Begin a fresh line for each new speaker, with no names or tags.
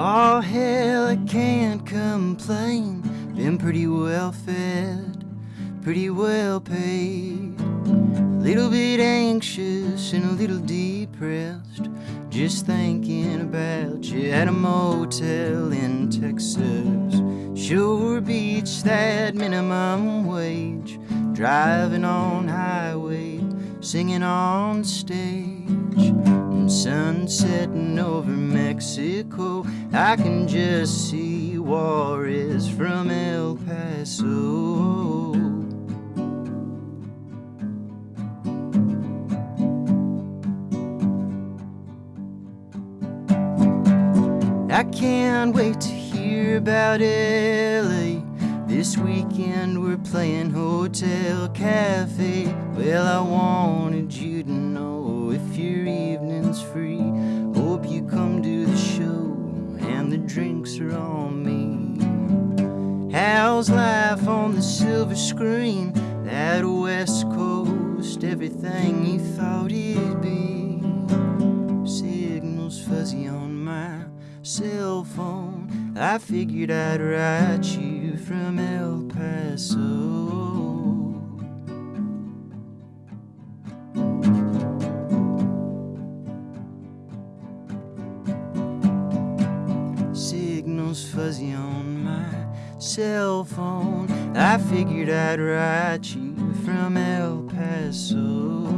Oh, hell, I can't complain. Been pretty well fed, pretty well paid. A little bit anxious and a little depressed. Just thinking about you at a motel in Texas. Sure beats that minimum wage. Driving on highway, singing on stage. Sun setting over Mexico. I can just see Juarez from El Paso. I can't wait to hear about LA. This weekend we're playing Hotel Cafe. Well, I wanted you to evening's free. Hope you come to the show and the drinks are on me. How's life on the silver screen? That West Coast, everything you thought it'd be. Signals fuzzy on my cell phone. I figured I'd write you from El Paso. Signals fuzzy on my cell phone. I figured I'd write you from El Paso.